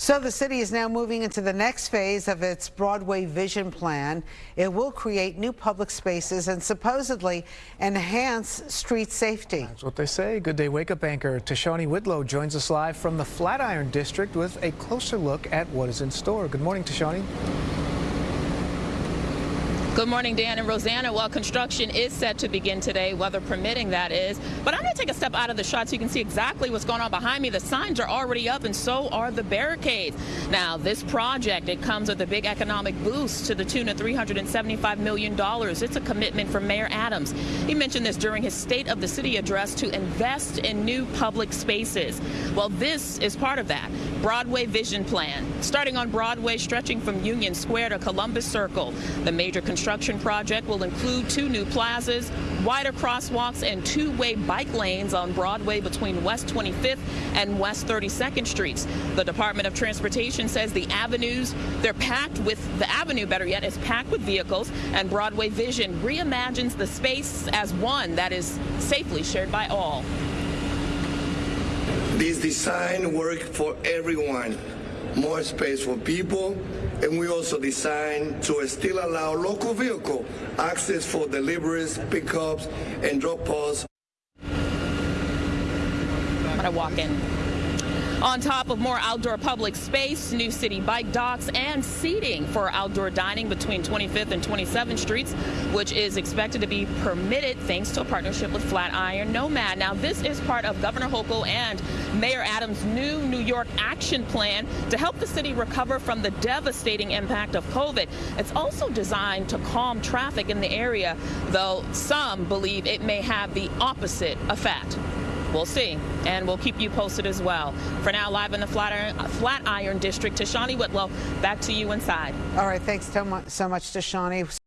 So the city is now moving into the next phase of its Broadway Vision Plan. It will create new public spaces and supposedly enhance street safety. That's what they say. Good day wake up anchor Tashanea Whitlow joins us live from the Flatiron District with a closer look at what is in store. Good morning, Tashani. Good morning, Dan and Rosanna. Well, construction is set to begin today, weather permitting, that is. But I'm going to take a step out of the shot so you can see exactly what's going on behind me. The signs are already up, and so are the barricades. Now, this project, it comes with a big economic boost to the tune of $375 million. It's a commitment from Mayor Adams. He mentioned this during his State of the City address to invest in new public spaces. Well, this is part of that. Broadway Vision Plan, starting on Broadway, stretching from Union Square to Columbus Circle. The major construction construction project will include two new plazas, wider crosswalks, and two-way bike lanes on Broadway between West 25th and West 32nd Streets. The Department of Transportation says the avenues, they're packed with, the avenue, better yet, is packed with vehicles, and Broadway Vision reimagines the space as one that is safely shared by all. This design work for everyone. More space for people, and we also designed to still allow local vehicle access for deliveries, pickups, and drop-offs. I walk in on top of more outdoor public space, new Citi Bike docks, and seating for outdoor dining between 25th and 27th Streets, which is expected to be permitted thanks to a partnership with Flatiron Nomad. Now, this is part of Governor Hochul and Mayor Adams' new New York action plan to help the city recover from the devastating impact of COVID. It's also designed to calm traffic in the area, though some believe it may have the opposite effect. We'll see, and we'll keep you posted as well. For now, live in the Flatiron, Flatiron District, Tashanea Whitlow, back to you inside. All right, thanks so much, so much Tashani.